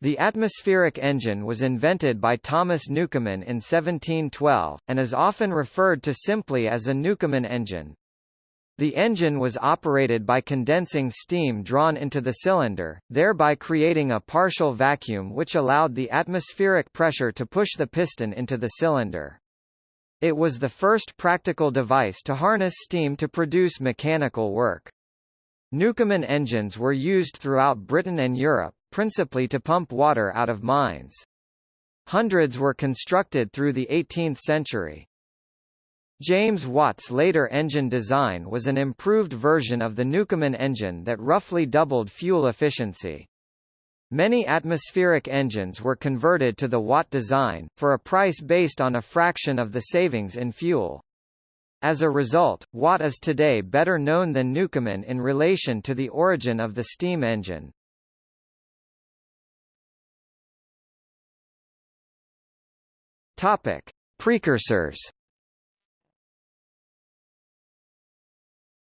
The atmospheric engine was invented by Thomas Newcomen in 1712, and is often referred to simply as a Newcomen engine. The engine was operated by condensing steam drawn into the cylinder, thereby creating a partial vacuum which allowed the atmospheric pressure to push the piston into the cylinder. It was the first practical device to harness steam to produce mechanical work. Newcomen engines were used throughout Britain and Europe, principally to pump water out of mines. Hundreds were constructed through the 18th century. James Watt's later engine design was an improved version of the Newcomen engine that roughly doubled fuel efficiency. Many atmospheric engines were converted to the Watt design, for a price based on a fraction of the savings in fuel. As a result, Watt is today better known than Newcomen in relation to the origin of the steam engine. Topic: Precursors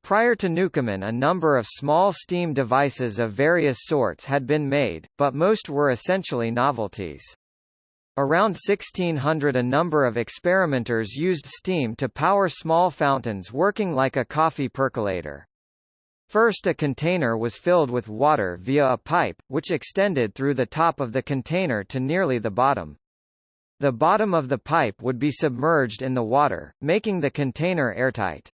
Prior to Newcomen a number of small steam devices of various sorts had been made, but most were essentially novelties. Around 1600 a number of experimenters used steam to power small fountains working like a coffee percolator. First a container was filled with water via a pipe, which extended through the top of the container to nearly the bottom. The bottom of the pipe would be submerged in the water, making the container airtight.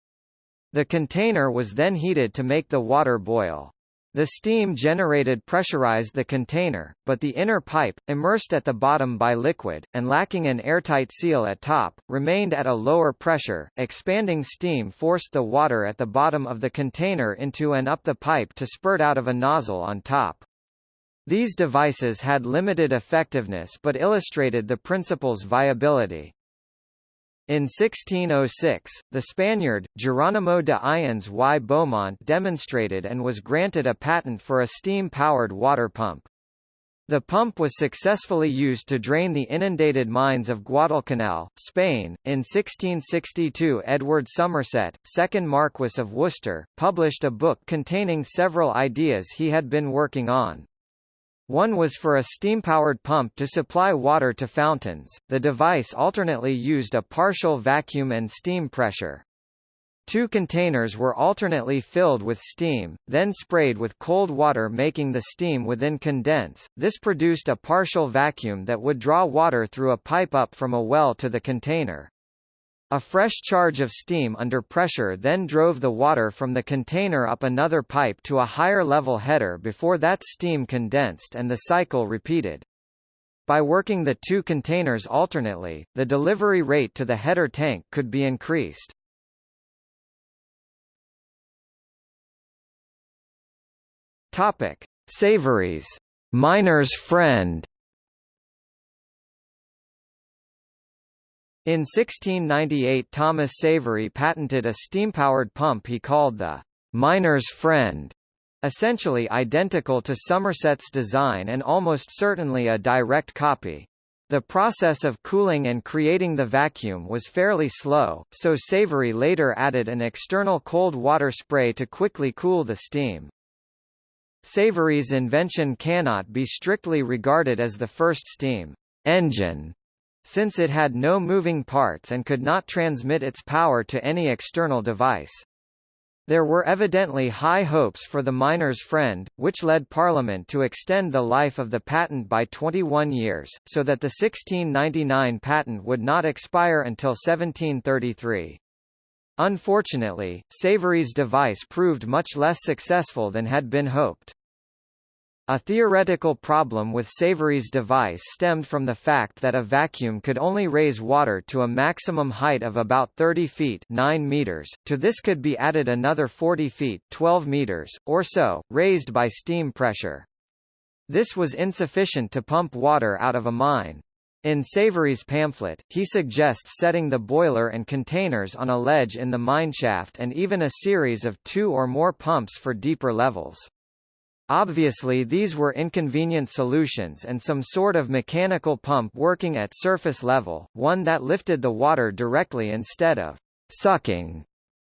The container was then heated to make the water boil. The steam generated pressurized the container, but the inner pipe, immersed at the bottom by liquid, and lacking an airtight seal at top, remained at a lower pressure. Expanding steam forced the water at the bottom of the container into and up the pipe to spurt out of a nozzle on top. These devices had limited effectiveness but illustrated the principle's viability. In 1606, the Spaniard, Geronimo de Ayanz y Beaumont demonstrated and was granted a patent for a steam-powered water pump. The pump was successfully used to drain the inundated mines of Guadalcanal, Spain. In 1662 Edward Somerset, 2nd Marquess of Worcester, published a book containing several ideas he had been working on. One was for a steam-powered pump to supply water to fountains. The device alternately used a partial vacuum and steam pressure. Two containers were alternately filled with steam, then sprayed with cold water making the steam within condense. This produced a partial vacuum that would draw water through a pipe up from a well to the container. A fresh charge of steam under pressure then drove the water from the container up another pipe to a higher level header before that steam condensed and the cycle repeated. By working the two containers alternately, the delivery rate to the header tank could be increased. Topic: Savery's, miner's friend. In 1698 Thomas Savery patented a steam-powered pump he called the «miner's friend», essentially identical to Somerset's design and almost certainly a direct copy. The process of cooling and creating the vacuum was fairly slow, so Savery later added an external cold water spray to quickly cool the steam. Savery's invention cannot be strictly regarded as the first steam engine since it had no moving parts and could not transmit its power to any external device. There were evidently high hopes for the miner's friend, which led Parliament to extend the life of the patent by 21 years, so that the 1699 patent would not expire until 1733. Unfortunately, Savery's device proved much less successful than had been hoped. A theoretical problem with Savery's device stemmed from the fact that a vacuum could only raise water to a maximum height of about 30 feet 9 meters. To this could be added another 40 feet 12 meters, or so, raised by steam pressure. This was insufficient to pump water out of a mine. In Savery's pamphlet, he suggests setting the boiler and containers on a ledge in the mineshaft and even a series of two or more pumps for deeper levels. Obviously these were inconvenient solutions and some sort of mechanical pump working at surface level, one that lifted the water directly instead of sucking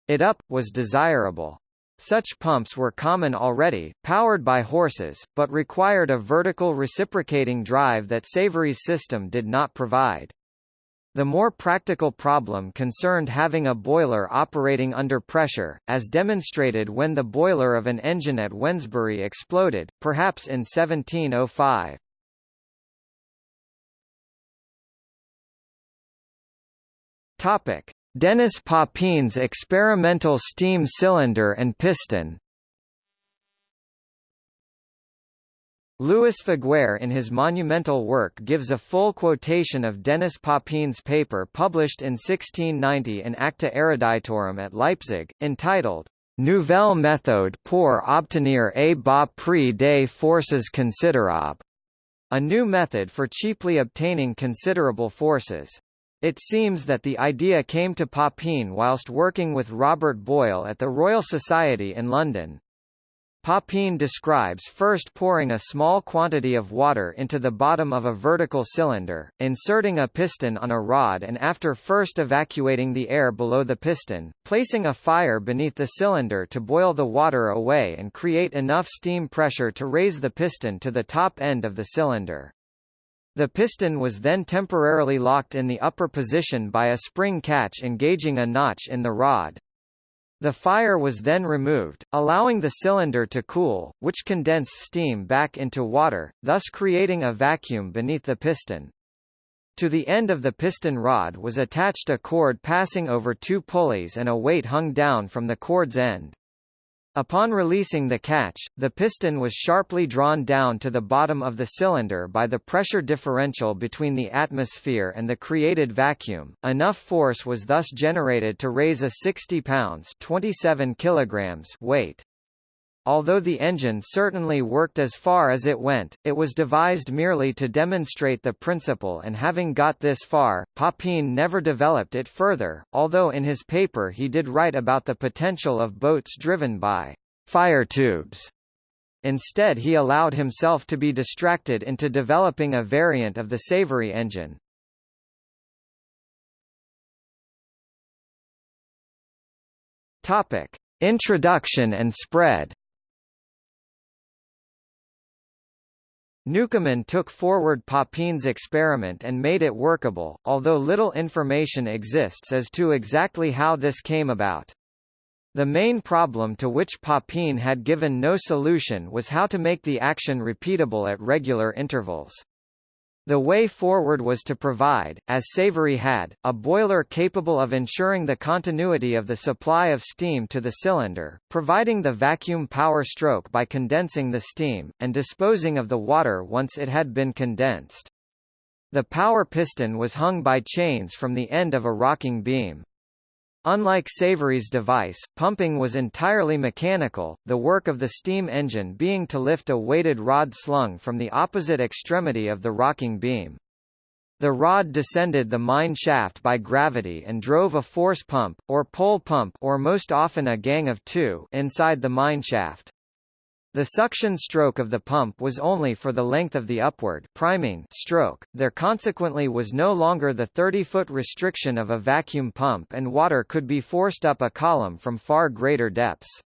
it up, was desirable. Such pumps were common already, powered by horses, but required a vertical reciprocating drive that Savery's system did not provide. The more practical problem concerned having a boiler operating under pressure, as demonstrated when the boiler of an engine at Wednesbury exploded, perhaps in 1705. Topic: Denis Papin's experimental steam cylinder and piston. Louis Figuier in his monumental work gives a full quotation of Denis Papin's paper published in 1690 in Acta Eruditorum at Leipzig, entitled Nouvelle méthode pour obtenir a bas prix des forces considérables, a new method for cheaply obtaining considerable forces. It seems that the idea came to Papin whilst working with Robert Boyle at the Royal Society in London. Papin describes first pouring a small quantity of water into the bottom of a vertical cylinder, inserting a piston on a rod and after first evacuating the air below the piston, placing a fire beneath the cylinder to boil the water away and create enough steam pressure to raise the piston to the top end of the cylinder. The piston was then temporarily locked in the upper position by a spring catch engaging a notch in the rod. The fire was then removed, allowing the cylinder to cool, which condensed steam back into water, thus creating a vacuum beneath the piston. To the end of the piston rod was attached a cord passing over two pulleys and a weight hung down from the cord's end. Upon releasing the catch, the piston was sharply drawn down to the bottom of the cylinder by the pressure differential between the atmosphere and the created vacuum. Enough force was thus generated to raise a 60 pounds (27 kilograms) weight. Although the engine certainly worked as far as it went, it was devised merely to demonstrate the principle and having got this far, Papin never developed it further, although in his paper he did write about the potential of boats driven by fire tubes. Instead he allowed himself to be distracted into developing a variant of the Savery engine. Topic: Introduction and spread. Newcomen took forward Papin's experiment and made it workable, although little information exists as to exactly how this came about. The main problem to which Papin had given no solution was how to make the action repeatable at regular intervals. The way forward was to provide, as Savery had, a boiler capable of ensuring the continuity of the supply of steam to the cylinder, providing the vacuum power stroke by condensing the steam, and disposing of the water once it had been condensed. The power piston was hung by chains from the end of a rocking beam. Unlike Savery's device, pumping was entirely mechanical, the work of the steam engine being to lift a weighted rod slung from the opposite extremity of the rocking beam. The rod descended the mine shaft by gravity and drove a force pump, or pole pump or most often a gang of two inside the mine shaft. The suction stroke of the pump was only for the length of the upward priming stroke, there consequently was no longer the 30-foot restriction of a vacuum pump and water could be forced up a column from far greater depths.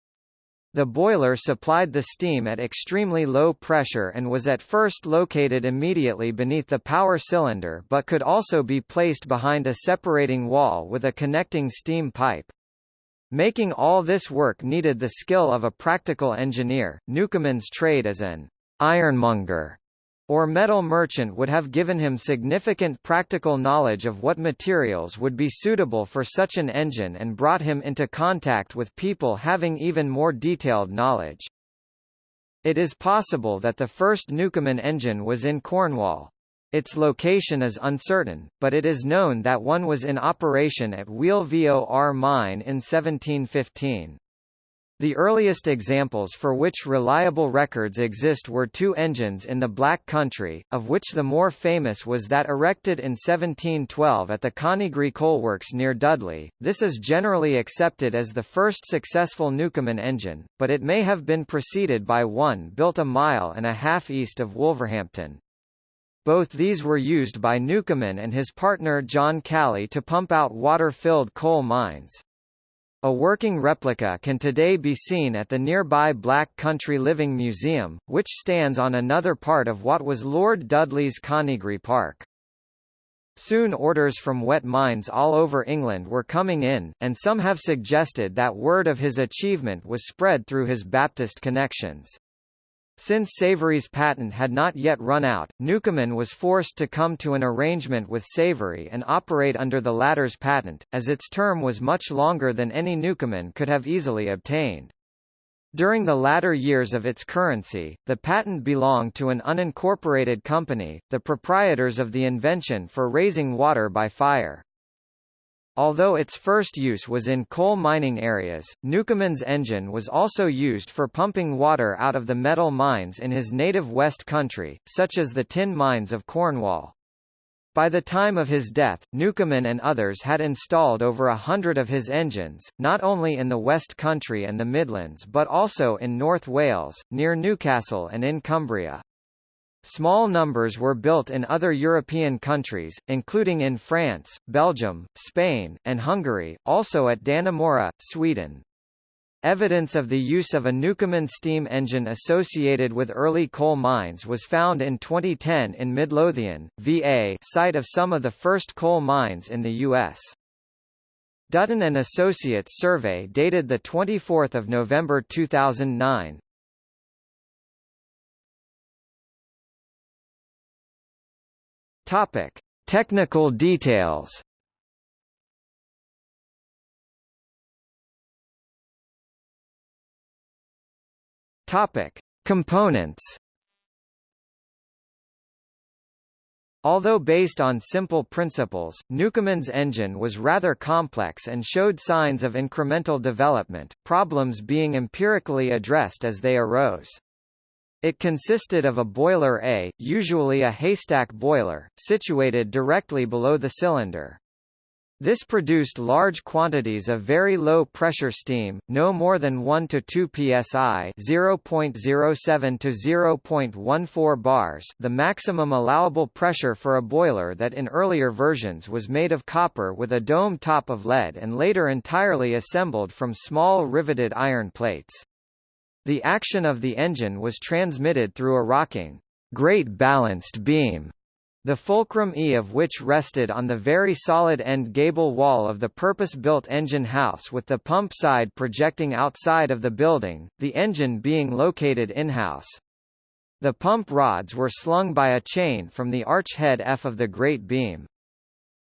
The boiler supplied the steam at extremely low pressure and was at first located immediately beneath the power cylinder but could also be placed behind a separating wall with a connecting steam pipe. Making all this work needed the skill of a practical engineer. Newcomen's trade as an ironmonger or metal merchant would have given him significant practical knowledge of what materials would be suitable for such an engine and brought him into contact with people having even more detailed knowledge. It is possible that the first Newcomen engine was in Cornwall. Its location is uncertain, but it is known that one was in operation at Wheal Vor mine in 1715. The earliest examples for which reliable records exist were two engines in the Black Country, of which the more famous was that erected in 1712 at the Conigry Coalworks near Dudley. This is generally accepted as the first successful Newcomen engine, but it may have been preceded by one built a mile and a half east of Wolverhampton. Both these were used by Newcomen and his partner John Calley to pump out water-filled coal mines. A working replica can today be seen at the nearby Black Country Living Museum, which stands on another part of what was Lord Dudley's Conigry Park. Soon orders from wet mines all over England were coming in, and some have suggested that word of his achievement was spread through his Baptist connections. Since Savery's patent had not yet run out, Newcomen was forced to come to an arrangement with Savory and operate under the latter's patent, as its term was much longer than any Newcomen could have easily obtained. During the latter years of its currency, the patent belonged to an unincorporated company, the proprietors of the invention for raising water by fire. Although its first use was in coal mining areas, Newcomen's engine was also used for pumping water out of the metal mines in his native West Country, such as the tin mines of Cornwall. By the time of his death, Newcomen and others had installed over a hundred of his engines, not only in the West Country and the Midlands but also in North Wales, near Newcastle and in Cumbria. Small numbers were built in other European countries, including in France, Belgium, Spain, and Hungary, also at Dannemora, Sweden. Evidence of the use of a Newcomen steam engine associated with early coal mines was found in 2010 in Midlothian, VA site of some of the first coal mines in the U.S. Dutton and Associates survey dated 24 November 2009, Topic: Technical details. Topic: Components. Although based on simple principles, Newcomen's engine was rather complex and showed signs of incremental development, problems being empirically addressed as they arose. It consisted of a boiler A, usually a haystack boiler, situated directly below the cylinder. This produced large quantities of very low pressure steam, no more than 1 to 2 psi, 0.07 to 0.14 bars, the maximum allowable pressure for a boiler that in earlier versions was made of copper with a dome top of lead and later entirely assembled from small riveted iron plates. The action of the engine was transmitted through a rocking, great balanced beam, the fulcrum E of which rested on the very solid end gable wall of the purpose-built engine house with the pump side projecting outside of the building, the engine being located in-house. The pump rods were slung by a chain from the arch head F of the great beam.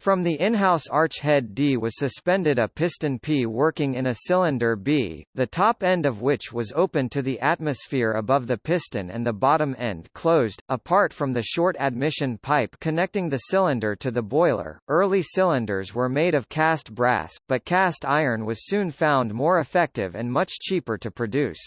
From the in-house arch head D was suspended a piston P working in a cylinder B, the top end of which was open to the atmosphere above the piston and the bottom end closed, apart from the short admission pipe connecting the cylinder to the boiler. Early cylinders were made of cast brass, but cast iron was soon found more effective and much cheaper to produce.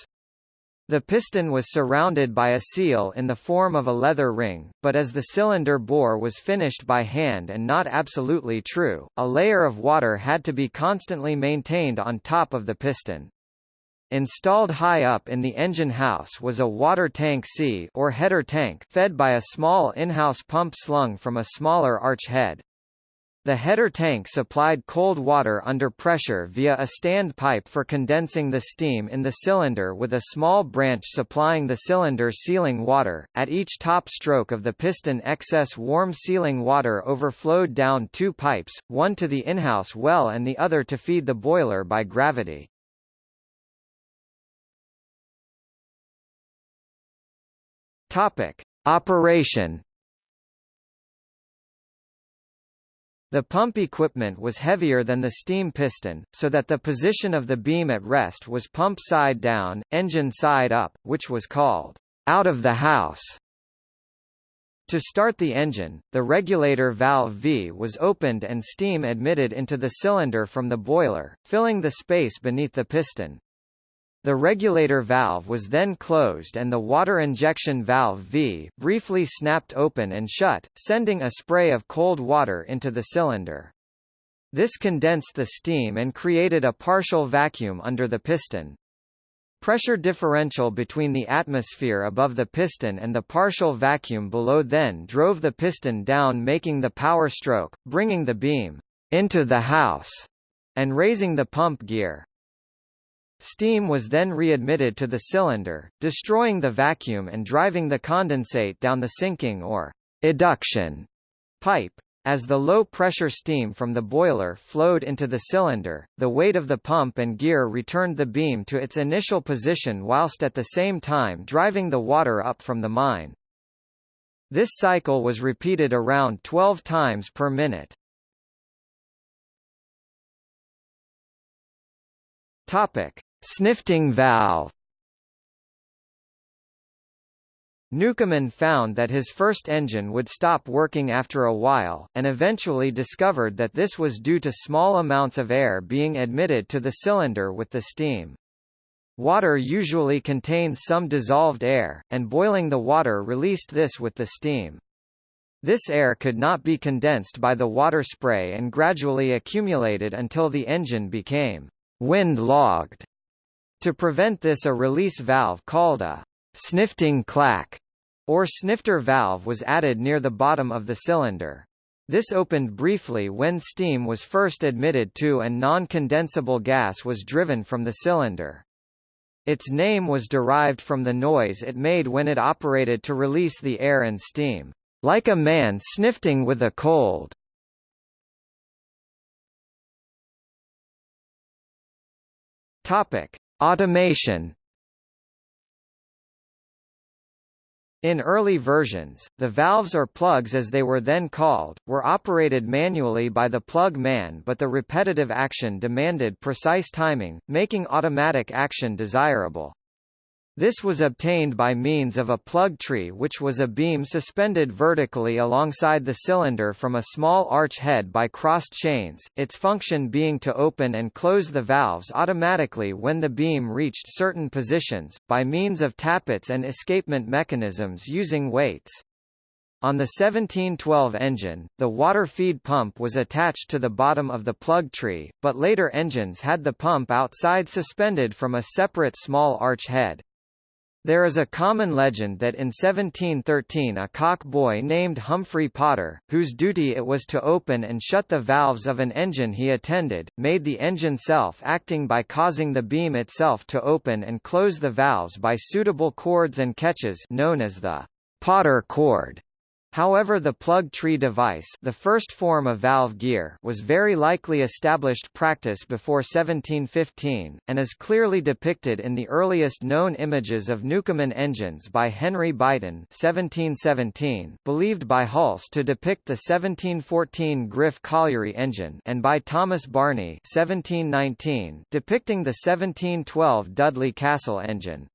The piston was surrounded by a seal in the form of a leather ring, but as the cylinder bore was finished by hand and not absolutely true, a layer of water had to be constantly maintained on top of the piston. Installed high up in the engine house was a water tank C or header tank fed by a small in-house pump slung from a smaller arch head. The header tank supplied cold water under pressure via a stand pipe for condensing the steam in the cylinder with a small branch supplying the cylinder sealing water. At each top stroke of the piston excess warm sealing water overflowed down two pipes, one to the in-house well and the other to feed the boiler by gravity. Topic: Operation The pump equipment was heavier than the steam piston, so that the position of the beam at rest was pump side down, engine side up, which was called out of the house. To start the engine, the regulator valve V was opened and steam admitted into the cylinder from the boiler, filling the space beneath the piston. The regulator valve was then closed and the water injection valve V, briefly snapped open and shut, sending a spray of cold water into the cylinder. This condensed the steam and created a partial vacuum under the piston. Pressure differential between the atmosphere above the piston and the partial vacuum below then drove the piston down making the power stroke, bringing the beam into the house, and raising the pump gear. Steam was then readmitted to the cylinder, destroying the vacuum and driving the condensate down the sinking or eduction pipe. As the low-pressure steam from the boiler flowed into the cylinder, the weight of the pump and gear returned the beam to its initial position whilst at the same time driving the water up from the mine. This cycle was repeated around 12 times per minute. Topic: Snifting valve. Newcomen found that his first engine would stop working after a while, and eventually discovered that this was due to small amounts of air being admitted to the cylinder with the steam. Water usually contains some dissolved air, and boiling the water released this with the steam. This air could not be condensed by the water spray and gradually accumulated until the engine became wind-logged. To prevent this a release valve called a snifting clack or snifter valve was added near the bottom of the cylinder. This opened briefly when steam was first admitted to and non-condensable gas was driven from the cylinder. Its name was derived from the noise it made when it operated to release the air and steam, like a man snifting with a cold. Topic: Automation In early versions, the valves or plugs as they were then called, were operated manually by the plug man but the repetitive action demanded precise timing, making automatic action desirable. This was obtained by means of a plug tree which was a beam suspended vertically alongside the cylinder from a small arch head by crossed chains, its function being to open and close the valves automatically when the beam reached certain positions, by means of tappets and escapement mechanisms using weights. On the 1712 engine, the water feed pump was attached to the bottom of the plug tree, but later engines had the pump outside suspended from a separate small arch head. There is a common legend that in 1713 a cock boy named Humphrey Potter, whose duty it was to open and shut the valves of an engine he attended, made the engine self-acting by causing the beam itself to open and close the valves by suitable cords and catches known as the Potter cord. However the plug tree device the first form of valve gear was very likely established practice before 1715, and is clearly depicted in the earliest known images of Newcomen engines by Henry Beighton 1717, believed by Hulse to depict the 1714 Griff colliery engine and by Thomas Barney 1719, depicting the 1712 Dudley Castle engine.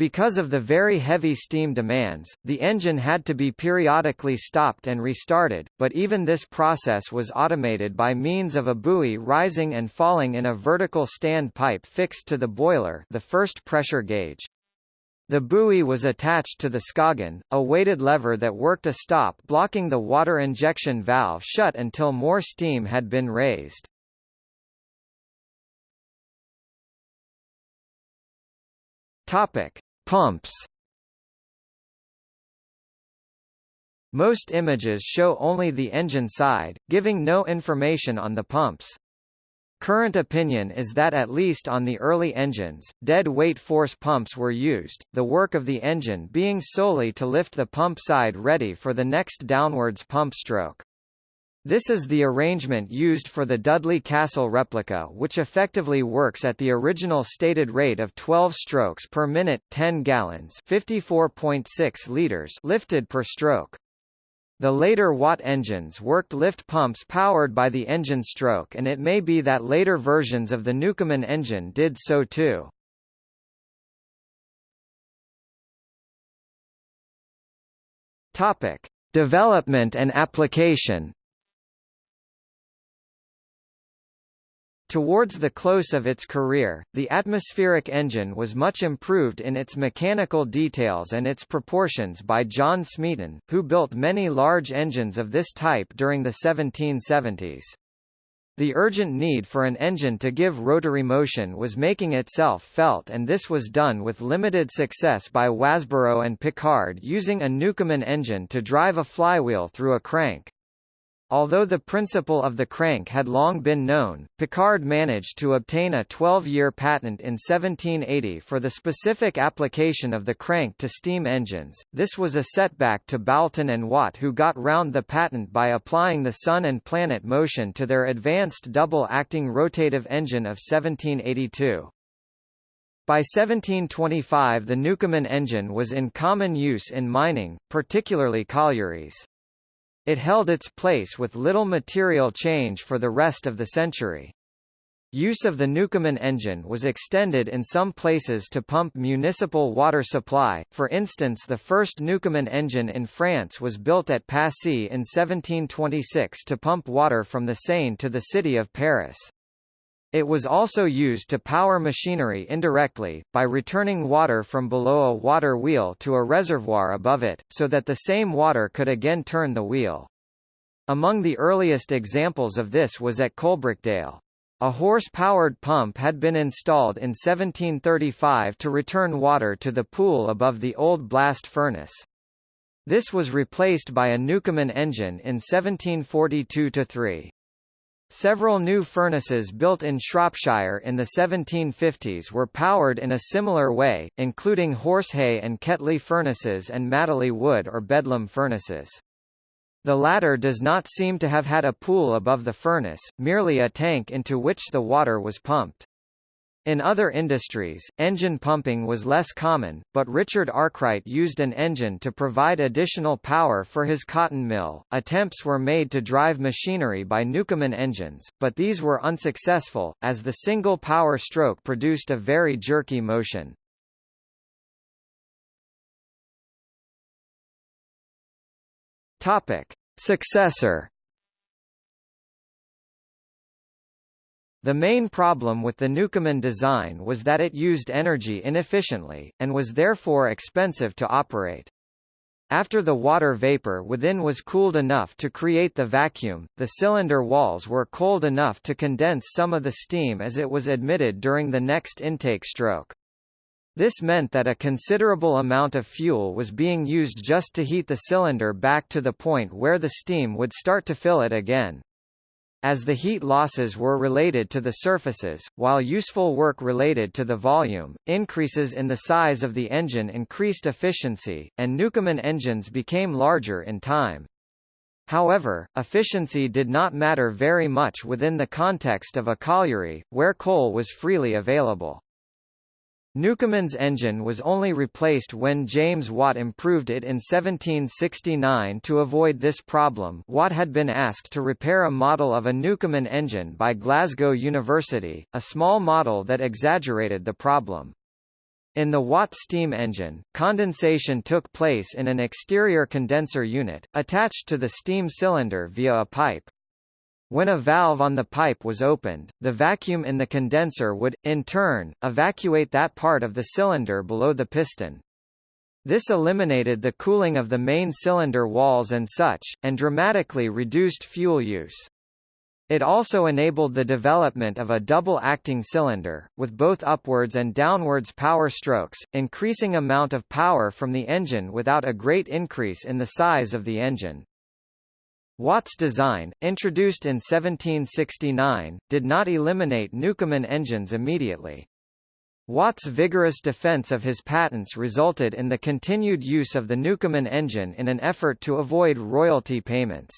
Because of the very heavy steam demands, the engine had to be periodically stopped and restarted, but even this process was automated by means of a buoy rising and falling in a vertical stand pipe fixed to the boiler the first pressure gauge. The buoy was attached to the scoggin, a weighted lever that worked a stop blocking the water injection valve shut until more steam had been raised. Topic: Pumps Most images show only the engine side, giving no information on the pumps. Current opinion is that at least on the early engines, dead weight force pumps were used, the work of the engine being solely to lift the pump side ready for the next downwards pump stroke. This is the arrangement used for the Dudley Castle replica which effectively works at the original stated rate of 12 strokes per minute 10 gallons 54.6 liters lifted per stroke. The later Watt engines worked lift pumps powered by the engine stroke and it may be that later versions of the Newcomen engine did so too. Topic: Development and application Towards the close of its career, the atmospheric engine was much improved in its mechanical details and its proportions by John Smeaton, who built many large engines of this type during the 1770s. The urgent need for an engine to give rotary motion was making itself felt and this was done with limited success by Wasbrough and Pickard using a Newcomen engine to drive a flywheel through a crank. Although the principle of the crank had long been known, Pickard managed to obtain a 12-year patent in 1780 for the specific application of the crank to steam engines. This was a setback to Boulton and Watt who got round the patent by applying the sun and planet motion to their advanced double-acting rotative engine of 1782. By 1725 the Newcomen engine was in common use in mining, particularly collieries. It held its place with little material change for the rest of the century. Use of the Newcomen engine was extended in some places to pump municipal water supply, for instance the first Newcomen engine in France was built at Passy in 1726 to pump water from the Seine to the city of Paris. It was also used to power machinery indirectly, by returning water from below a water wheel to a reservoir above it, so that the same water could again turn the wheel. Among the earliest examples of this was at Coalbrookdale. A horse-powered pump had been installed in 1735 to return water to the pool above the old blast furnace. This was replaced by a Newcomen engine in 1742–3. Several new furnaces built in Shropshire in the 1750s were powered in a similar way, including Horsehay and Ketley furnaces and Madeley wood or Bedlam furnaces. The latter does not seem to have had a pool above the furnace, merely a tank into which the water was pumped. In other industries, engine pumping was less common, but Richard Arkwright used an engine to provide additional power for his cotton mill. Attempts were made to drive machinery by Newcomen engines, but these were unsuccessful, as the single power stroke produced a very jerky motion. Topic: Successor The main problem with the Newcomen design was that it used energy inefficiently, and was therefore expensive to operate. After the water vapor within was cooled enough to create the vacuum, the cylinder walls were cold enough to condense some of the steam as it was admitted during the next intake stroke. This meant that a considerable amount of fuel was being used just to heat the cylinder back to the point where the steam would start to fill it again. As the heat losses were related to the surfaces, while useful work related to the volume, increases in the size of the engine increased efficiency, and Newcomen engines became larger in time. However, efficiency did not matter very much within the context of a colliery, where coal was freely available. Newcomen's engine was only replaced when James Watt improved it in 1769 to avoid this problem Watt had been asked to repair a model of a Newcomen engine by Glasgow University, a small model that exaggerated the problem. In the Watt steam engine, condensation took place in an exterior condenser unit, attached to the steam cylinder via a pipe. When a valve on the pipe was opened, the vacuum in the condenser would, in turn, evacuate that part of the cylinder below the piston. This eliminated the cooling of the main cylinder walls and such, and dramatically reduced fuel use. It also enabled the development of a double-acting cylinder, with both upwards and downwards power strokes, increasing amount of power from the engine without a great increase in the size of the engine. Watt's design, introduced in 1769, did not eliminate Newcomen engines immediately. Watt's vigorous defense of his patents resulted in the continued use of the Newcomen engine in an effort to avoid royalty payments.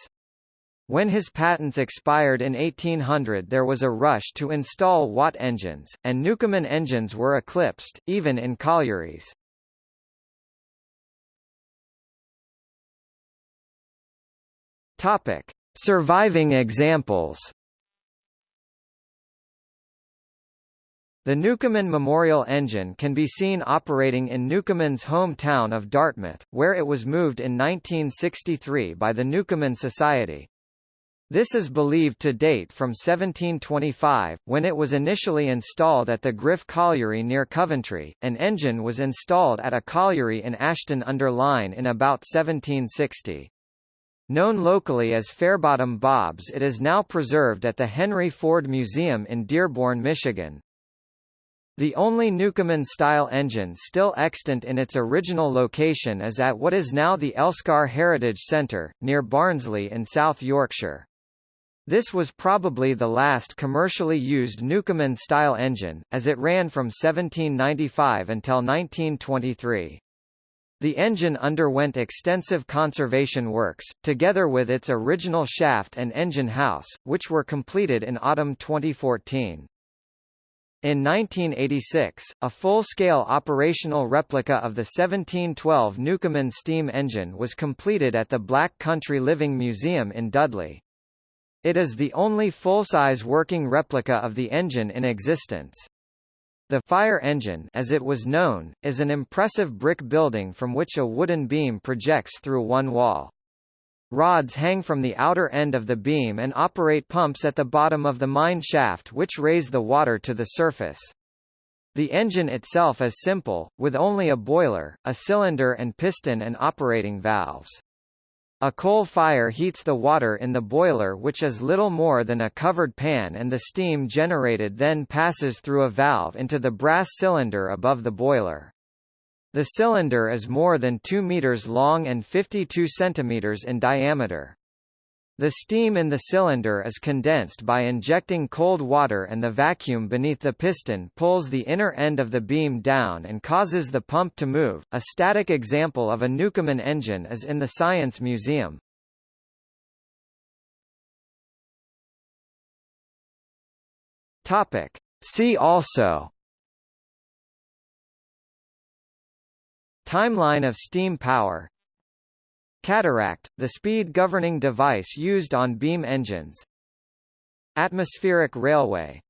When his patents expired in 1800 there was a rush to install Watt engines, and Newcomen engines were eclipsed, even in collieries. Topic: Surviving examples. The Newcomen Memorial engine can be seen operating in Newcomen's hometown of Dartmouth, where it was moved in 1963 by the Newcomen Society. This is believed to date from 1725, when it was initially installed at the Griff Colliery near Coventry. An engine was installed at a colliery in Ashton-under-Lyne in about 1760. Known locally as Fairbottom Bob's it is now preserved at the Henry Ford Museum in Dearborn, Michigan. The only Newcomen-style engine still extant in its original location is at what is now the Elsecar Heritage Centre, near Barnsley in South Yorkshire. This was probably the last commercially used Newcomen-style engine, as it ran from 1795 until 1923. The engine underwent extensive conservation works, together with its original shaft and engine house, which were completed in autumn 2014. In 1986, a full-scale operational replica of the 1712 Newcomen steam engine was completed at the Black Country Living Museum in Dudley. It is the only full-size working replica of the engine in existence. The fire engine as it was known, is an impressive brick building from which a wooden beam projects through one wall. Rods hang from the outer end of the beam and operate pumps at the bottom of the mine shaft which raise the water to the surface. The engine itself is simple, with only a boiler, a cylinder and piston and operating valves. A coal fire heats the water in the boiler which is little more than a covered pan and the steam generated then passes through a valve into the brass cylinder above the boiler. The cylinder is more than 2 meters long and 52 centimeters in diameter. The steam in the cylinder is condensed by injecting cold water and the vacuum beneath the piston pulls the inner end of the beam down and causes the pump to move. A static example of a Newcomen engine is in the Science Museum. Topic. See also Timeline of steam power Cataract, the speed governing device used on beam engines. Atmospheric railway